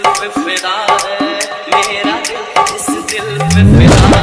दिल पे फिदा है मेरा दिल इस दिल पे फिदा